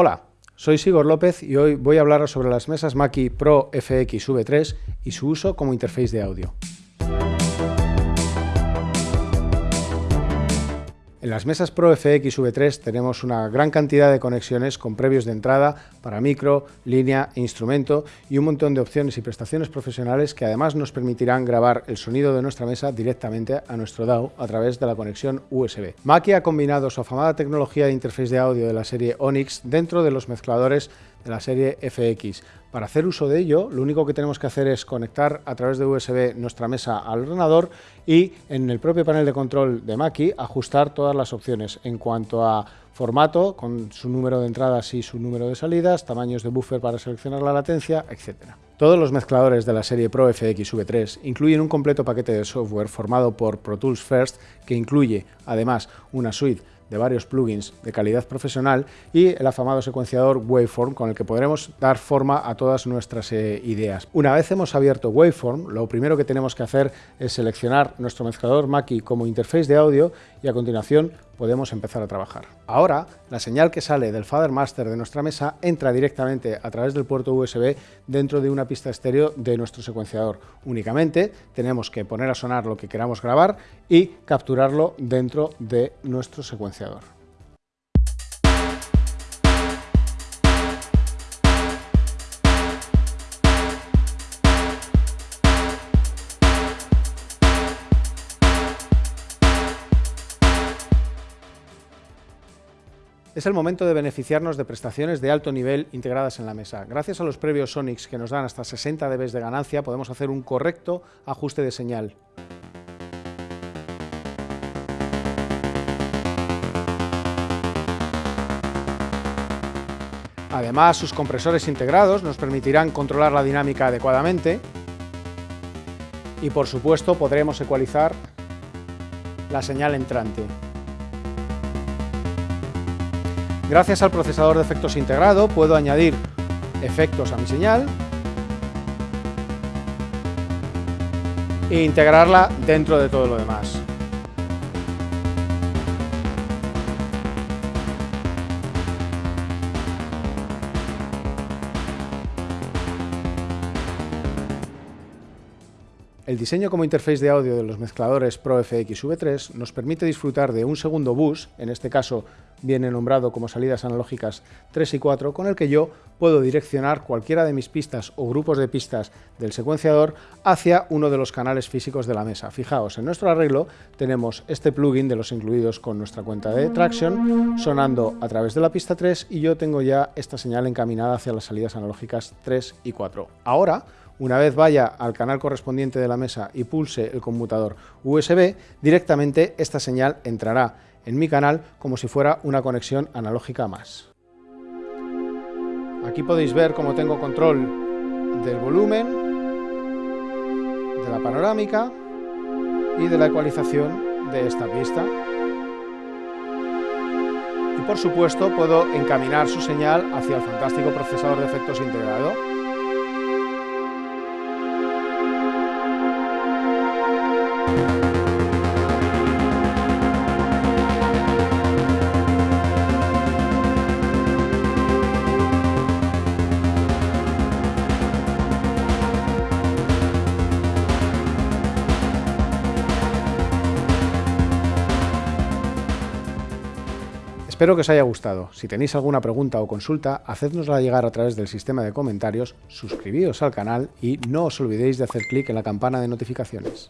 Hola, soy Sigor López y hoy voy a hablar sobre las mesas Mackie Pro FX V3 y su uso como interface de audio. En las mesas Pro FX V3 tenemos una gran cantidad de conexiones con previos de entrada para micro, línea e instrumento y un montón de opciones y prestaciones profesionales que además nos permitirán grabar el sonido de nuestra mesa directamente a nuestro DAW a través de la conexión USB. Mackie ha combinado su afamada tecnología de interface de audio de la serie Onyx dentro de los mezcladores de la serie FX. Para hacer uso de ello, lo único que tenemos que hacer es conectar a través de USB nuestra mesa al ordenador y en el propio panel de control de Mackie ajustar todas las opciones en cuanto a formato, con su número de entradas y su número de salidas, tamaños de buffer para seleccionar la latencia, etc. Todos los mezcladores de la serie Pro FX V3 incluyen un completo paquete de software formado por Pro Tools First que incluye, además, una suite de varios plugins de calidad profesional y el afamado secuenciador Waveform con el que podremos dar forma a todas nuestras eh, ideas. Una vez hemos abierto Waveform, lo primero que tenemos que hacer es seleccionar nuestro mezclador Mackie como interface de audio y a continuación podemos empezar a trabajar. Ahora, la señal que sale del Fader Master de nuestra mesa entra directamente a través del puerto USB dentro de una pista estéreo de nuestro secuenciador. Únicamente tenemos que poner a sonar lo que queramos grabar y capturarlo dentro de nuestro secuenciador. Es el momento de beneficiarnos de prestaciones de alto nivel integradas en la mesa. Gracias a los previos Sonics que nos dan hasta 60 dB de ganancia, podemos hacer un correcto ajuste de señal. Además, sus compresores integrados nos permitirán controlar la dinámica adecuadamente y, por supuesto, podremos ecualizar la señal entrante. Gracias al procesador de efectos integrado puedo añadir efectos a mi señal e integrarla dentro de todo lo demás. El diseño como interface de audio de los mezcladores Pro FX V3 nos permite disfrutar de un segundo bus, en este caso viene nombrado como salidas analógicas 3 y 4, con el que yo puedo direccionar cualquiera de mis pistas o grupos de pistas del secuenciador hacia uno de los canales físicos de la mesa. Fijaos, en nuestro arreglo tenemos este plugin de los incluidos con nuestra cuenta de Traction sonando a través de la pista 3 y yo tengo ya esta señal encaminada hacia las salidas analógicas 3 y 4. Ahora una vez vaya al canal correspondiente de la mesa y pulse el conmutador USB, directamente esta señal entrará en mi canal como si fuera una conexión analógica más. Aquí podéis ver cómo tengo control del volumen, de la panorámica y de la ecualización de esta pista. Y por supuesto puedo encaminar su señal hacia el fantástico procesador de efectos integrado Espero que os haya gustado. Si tenéis alguna pregunta o consulta, hacednosla llegar a través del sistema de comentarios, suscribíos al canal y no os olvidéis de hacer clic en la campana de notificaciones.